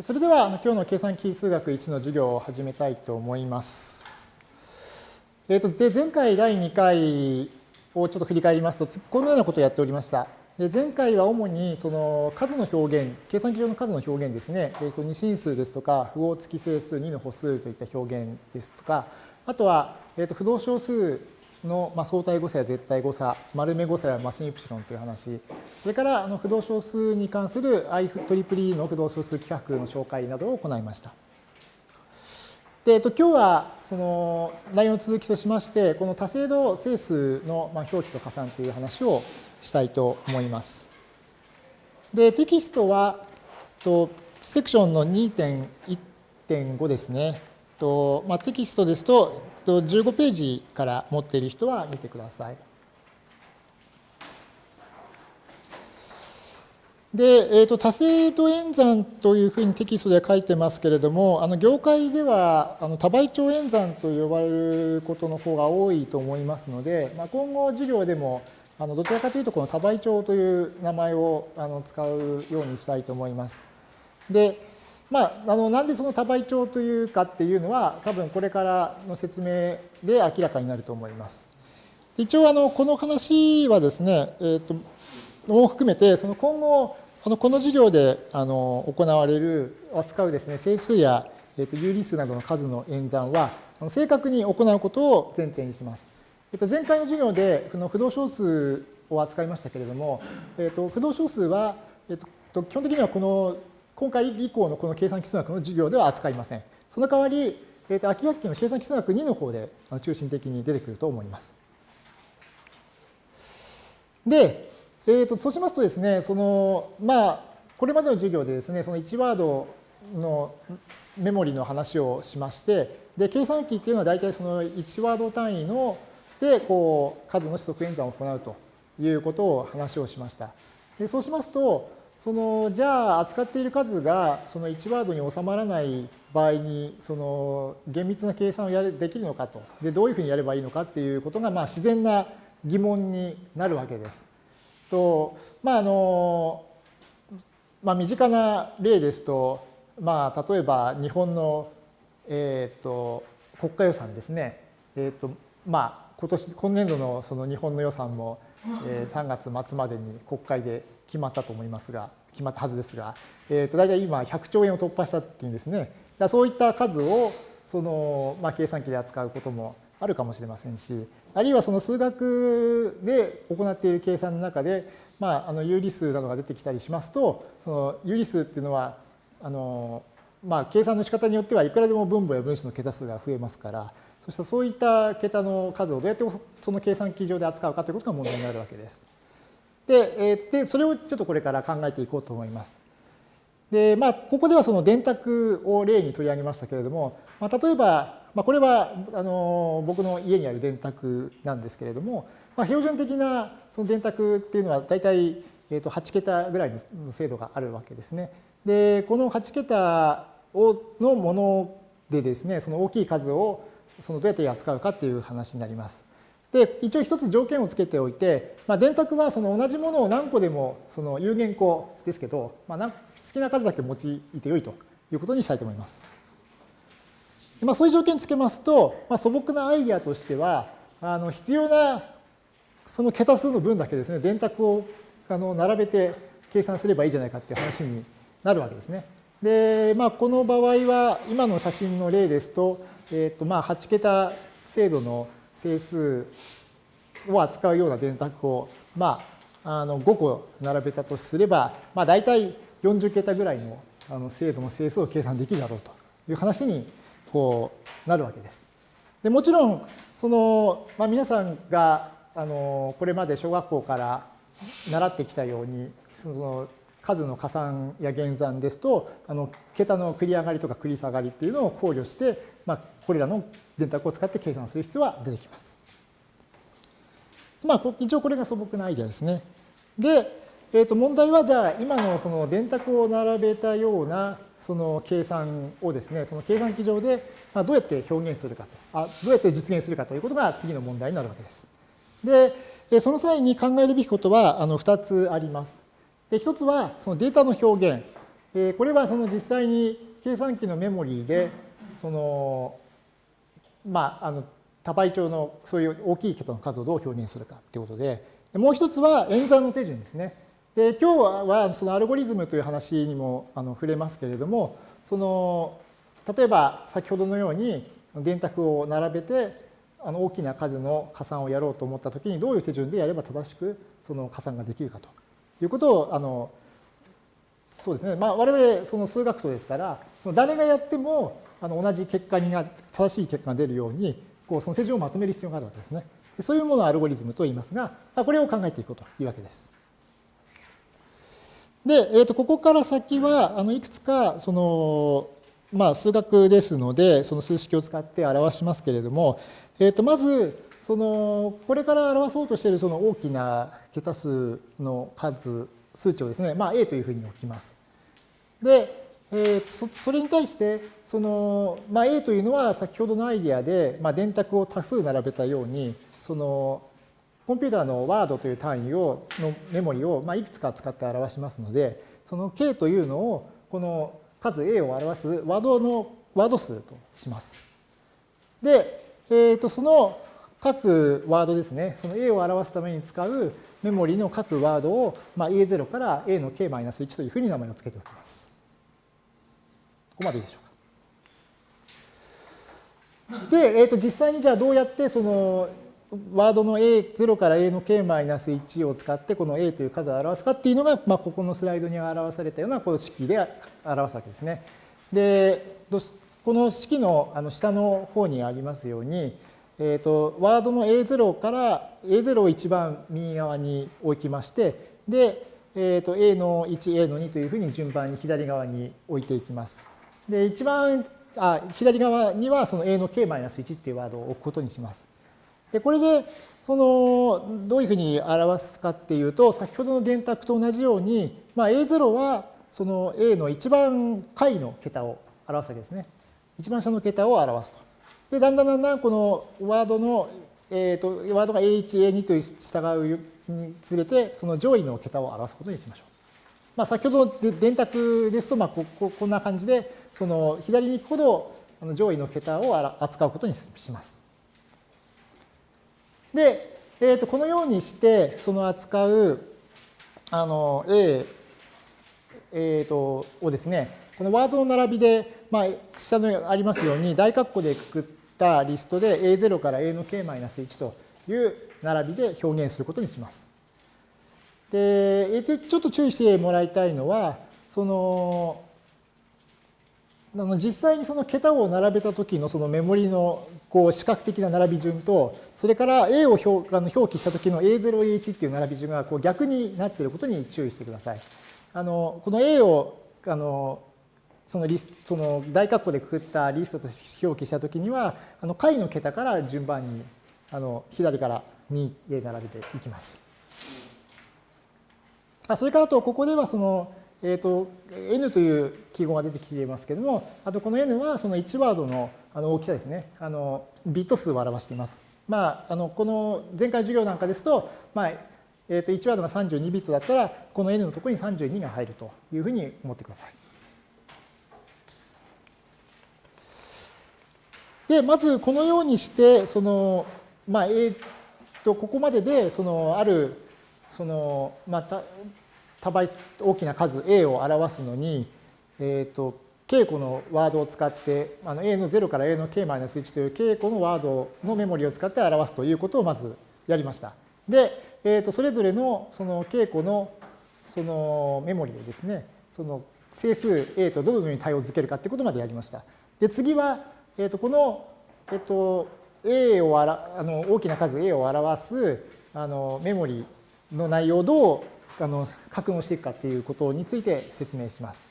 それでは今日の計算機数学1の授業を始めたいと思います。えー、とで前回第2回をちょっと振り返りますと、このようなことをやっておりました。で前回は主にその数の表現、計算機上の数の表現ですね、えー、と二進数ですとか、符号付き整数、2の歩数といった表現ですとか、あとは、えー、と不動小数の、まあ、相対誤差や絶対誤差、丸目誤差やマシンイプシロンという話、それからあの不動小数に関する IEEE の不動小数規格の紹介などを行いました。で、えっと、今日はその内容の続きとしまして、この多精度整数の表記と加算という話をしたいと思います。で、テキストは、とセクションの2.1.5ですね。とまあ、テキストですと、と15ページから持っている人は見てください。で、えーと、多精度演算というふうにテキストで書いてますけれども、あの業界ではあの多倍長演算と呼ばれることの方が多いと思いますので、まあ、今後授業でもあのどちらかというとこの多倍長という名前をあの使うようにしたいと思います。で、まあ、あのなんでその多倍長というかっていうのは多分これからの説明で明らかになると思います。一応あのこの話はですね、えーと、も含めてその今後あのこの授業であの行われる扱うですね整数や、えーと、有理数などの数の演算は正確に行うことを前提にします。えー、と前回の授業でこの不動小数を扱いましたけれども、えー、と不動小数は、えー、と基本的にはこの今回以降のこの計算基数学の授業では扱いません。その代わり、えー、と秋学期の計算基数学2の方で中心的に出てくると思います。で、えー、とそうしますとですね、そのまあ、これまでの授業でですね、その1ワードのメモリの話をしまして、で計算機っていうのは大体その1ワード単位のでこう数の指則演算を行うということを話をしました。でそうしますと、そのじゃあ扱っている数がその1ワードに収まらない場合にその厳密な計算をやれできるのかとでどういうふうにやればいいのかっていうことがまあ自然な疑問になるわけです。とまああのまあ、身近な例ですと、まあ、例えば日本の、えーと、国家予算ですね、えーとまあ、今年今年度のその日本の予算も、えー、3月末までに国会で決まったと思いますが、決まったはずですが、えー、と大体今100兆円を突破したっていうんですね。そういった数をその、まあ、計算機で扱うこともあるかもしれませんし、あるいはその数学で行っている計算の中で、まあ、あの有理数などが出てきたりしますと、その有理数っていうのは、あのまあ、計算の仕方によってはいくらでも分母や分子の桁数が増えますから、そしたそういった桁の数をどうやってその計算機上で扱うかということが問題になるわけです。で、でそれをちょっとこれから考えていこうと思います。で、まあ、ここではその電卓を例に取り上げましたけれども、まあ、例えば、まあ、これはあの僕の家にある電卓なんですけれども、まあ、標準的なその電卓っていうのは大体、えー、と8桁ぐらいの精度があるわけですね。で、この8桁をのものでですね、その大きい数をそのどうやって扱うかっていう話になります。で、一応一つ条件をつけておいて、まあ、電卓はその同じものを何個でもその有限個ですけど、まあ、好きな数だけ用いてよいということにしたいと思います。まあ、そういう条件つけますと、まあ、素朴なアイディアとしては、あの必要なその桁数の分だけですね、電卓をあの並べて計算すればいいじゃないかっていう話になるわけですね。で、まあ、この場合は、今の写真の例ですと、えっ、ー、と、まあ、8桁精度の整数を扱うような電卓を、まあ、あの5個並べたとすれば、まあ、大体40桁ぐらいのあの精度の整数を計算できるだろうという話にこうなるわけです。でもちろんその、まあ、皆さんがあのこれまで小学校から習ってきたようにその数の加算や減算ですとあの桁の繰り上がりとか繰り下がりっていうのを考慮して、まあ、これらの電卓を使って計算する必要は出てきます。まあ、一応これが素朴なアイデアですね。で、えー、と問題はじゃあ今のその電卓を並べたようなその計算をですね、その計算機上でどうやって表現するかと、あどうやって実現するかということが次の問題になるわけです。で、その際に考えるべきことはあの2つあります。で1つはそのデータの表現。えー、これはその実際に計算機のメモリーで、その、まあ、あの多倍長のそういう大きい桁の数をどう表現するかということで、もう一つは演算の手順ですね。で今日はそのアルゴリズムという話にもあの触れますけれども、その例えば先ほどのように電卓を並べてあの大きな数の加算をやろうと思ったときにどういう手順でやれば正しくその加算ができるかとということをあのそうですね、まあ、我々その数学とですからその誰がやってもあの同じ結果にな正しい結果が出るようにこうその手順をまとめる必要があるわけですね。そういうものをアルゴリズムと言いますが、これを考えていこうというわけです。で、えー、とここから先はあのいくつかその、まあ、数学ですのでその数式を使って表しますけれども、えー、とまずそのこれから表そうとしているその大きな桁数の数数値をですね、まあ、A というふうに置きます。で、えー、そそれに対してその、まあ、A というのは先ほどのアイディアで、まあ、電卓を多数並べたようにそのコンピューターのワードという単位をのメモリを、まあ、いくつか使って表しますのでその K というのをこの数 A を表すワードのワード数とします。で、えー、とその各ワードですね、その A を表すために使うメモリの各ワードを、まあ、A0 から A の K-1 というふうに名前を付けておきます。ここまでいいでしょうか。で、えー、と実際にじゃあどうやってそのワードの A0 から A の K-1 を使ってこの A という数を表すかっていうのが、まあ、ここのスライドに表されたようなこの式で表すわけですね。で、この式のあの下の方にありますように、えーと、ワードの A0 から A0 を一番右側に置きましてで、えーと、A の1、A の2というふうに順番に左側に置いていきます。で一番あ左側にはその A の K-1 っていうワードを置くことにします。でこれでそのどういうふうに表すかっていうと先ほどの電卓と同じように、まあ、A0 はその A の一番下位の桁を表すわけですね。一番下の桁を表すと。でだんだんだんだんこのワードの、えーと、ワードが A1、A2 と従うにつれてその上位の桁を表すことにしましょう。まあ、先ほどの電卓ですと、まあ、こここんな感じでその左に行くほど上位の桁を扱うことにします。で、えー、とこのようにしてその扱うあの A、えー、とをですねこのワードの並びで、まあ、下のありますように大括弧でくくったリストで A0 から A の K-1 という並びで表現することにします。で、えー、とちょっと注意してもらいたいのはそのあの実際にその桁を並べた時のそのメモリのこう視覚的な並び順とそれから A を表あの表記した時の A0A1 っていう並び順がこう逆になっていることに注意してください。あのこの A をあのそのリスその大括弧でくくったリストと表記した時にはあの解の桁から順番にあの左から2で並べていきます。あそれからとここではそのえーと、n という記号が出てきていますけれども、あとこの n はその1ワードのあの大きさですね、あのビット数を表しています。まあ、あのこの前回授業なんかですと、まあえー、と1ワードが32ビットだったら、この n のところに32が入るというふうに思ってください。で、まずこのようにして、その、まあ、えー、と、ここまでで、その、ある、その、また、多倍大きな数 A を表すのに、えーと、稽古のワードを使ってあの A の0から A の K-1 という稽古のワードのメモリを使って表すということをまずやりました。で、えー、とそれぞれのその稽古のそのメモリをですねその整数 A とどのように対応づけるかということまでやりました。で次は、えー、とこの、えー、と A をあらあの大きな数 A を表すあのメモリの内容をどうあの格納していくかっていうことについて説明します。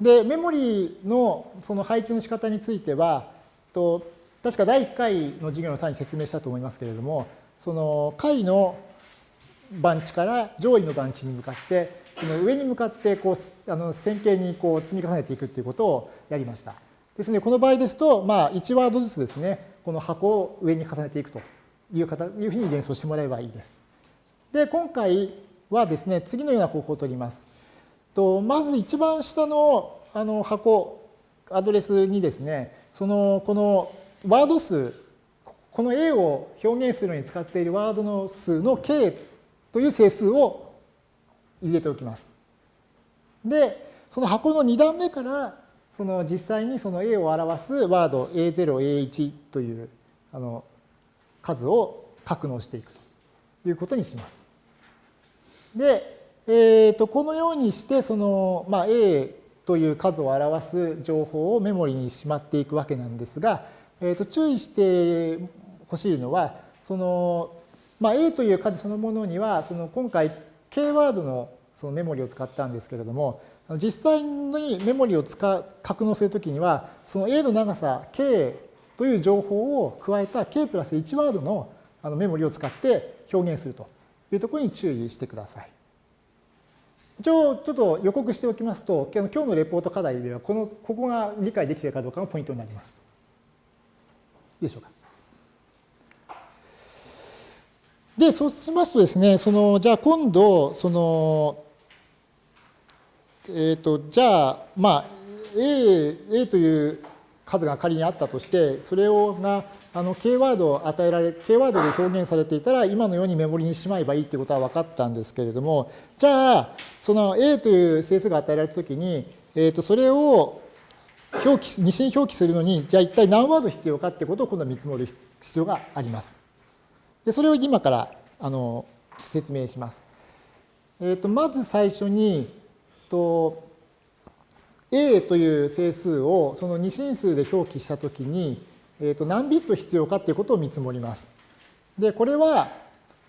で、メモリのその配置の仕方については、と確か第1回の授業の際に説明したと思いますけれども、その下位の番地から上位の番地に向かって、その上に向かってこうあの線形にこう積み重ねていくっていうことをやりました。ですので、この場合ですと、まあ、1ワードずつですね、この箱を上に重ねていくという形いうふうに連想してもらえばいいです。で、今回、はですね、次のような方法を取ります。とまず一番下のあの箱、アドレスにですね、そのこのワード数、この A を表現するのに使っているワードの数の K という整数を入れておきます。で、その箱の2段目からその実際にその A を表すワード A0、A1 というあの数を格納していくということにします。で、えー、とこのようにしてその、まあ、A という数を表す情報をメモリにしまっていくわけなんですが、えー、と注意してほしいのはその、まあ、A という数そのものにはその今回 K ワードのそのメモリを使ったんですけれども実際にメモリを使う格納するときにはその A の長さ K という情報を加えた K プラス1ワードのメモリを使って表現するというところに注意してください。一応ちょっと予告しておきますと、今日のレポート課題ではこの、ここが理解できているかどうかがポイントになります。いいでしょうか。で、そうしますとですね、その、じゃあ今度、その、え、ー、と、じゃあ、まあ、A、A という数が仮にあったとして、それをがあの K ワードを与えられ、K ワードで表現されていたら、今のようにメモリにしまえばいいということは分かったんですけれども、じゃあ、その A という整数が与えられたときに、えー、とそれを表記、二進表記するのに、じゃあ一体何ワード必要かってことを今度は見積もる必要があります。で、それを今からあの説明します。えー、とまず最初に、と A という整数をその二進数で表記したときに、えー、と何ビット必要かっていうことを見積もります。で、これは、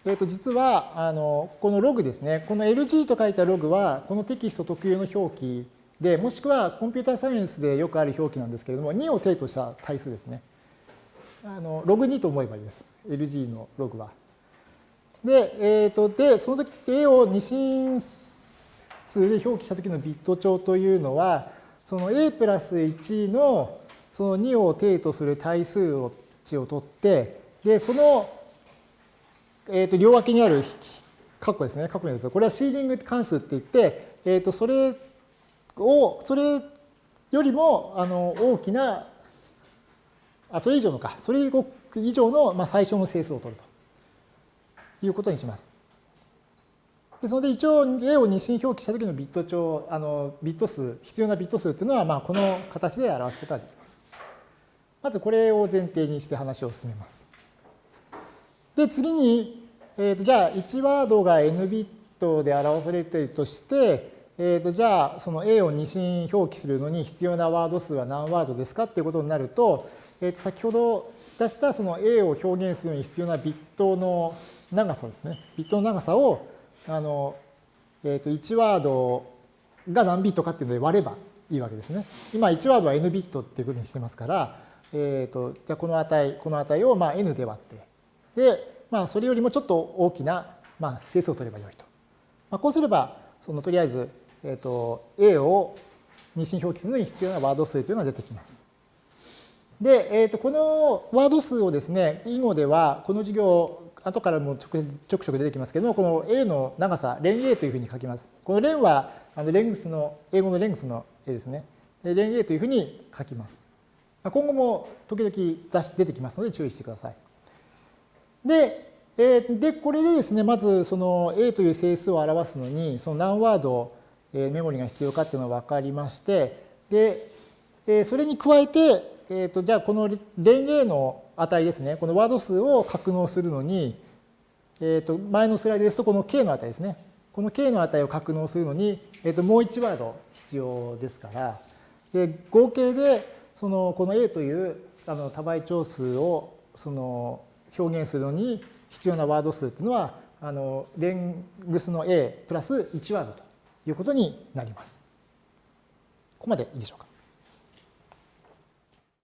えー、と実はあのこのログですね、この LG と書いたログは、このテキスト特有の表記で、もしくはコンピューターサイエンスでよくある表記なんですけれども、2を定とした対数ですね。あのログ2と思えばいいです。LG のログは。で、えー、とでその時 A を二進数で表記した時のビット帳というのは、その A プラス1のその2を定とする対数値を取って、で、その、えっ、ー、と、両脇にある括弧ですね、括弧です。これはシーリング関数って言って、えっ、ー、と、それを、それよりも、あの、大きな、あ、それ以上のか、それ以上の、まあ、最小の整数を取るということにします。ですので、一応 A を二進表記したときのビット帳、あの、ビット数、必要なビット数っていうのは、まあ、この形で表すことができます。まずこれを前提にして話を進めます。で、次に、えー、とじゃあ1ワードが n ビットで表されているとして、えー、とじゃあその A を二進表記するのに必要なワード数は何ワードですかっていうことになると、えー、と先ほど出したその A を表現するのに必要なビットの長さですね。ビットの長さをあの、えー、と1ワードが何ビットかっていうので割ればいいわけですね。今1ワードは n ビットっていうことにしてますから、えーと、じゃこの値、この値をまあ n で割って、で、まあ、それよりもちょっと大きな、まあ、整数を取ればよいと。まあ、こうすれば、そのとりあえず、えーと、A を二進表記するのに必要なワード数というのが出てきます。で、えーと、このワード数をですね、囲碁では、この授業、後からもちょくちょく出てきますけども、この A の長さ、連 A というふうに書きます。この連は、あのレングスの、英語のレングスの A ですね。連 A というふうに書きます。今後も時々出てきますので注意してください。で、えー、でこれでですね、まずその A という整数を表すのに、その何ワード、えメモリが必要かっていうのが分かりまして、で、えそれに加えて、えーと、じゃあこの連 A の値ですね、このワード数を格納するのに、えー、と前のスライドですとこの K の値ですね。この K の値を格納するのに、えー、ともう1ワード必要ですから、で合計でそのこの A というあの多倍長数をその表現するのに必要なワード数というのはあのレングスの A プラス1ワードということになります。ここまでいいでしょうか。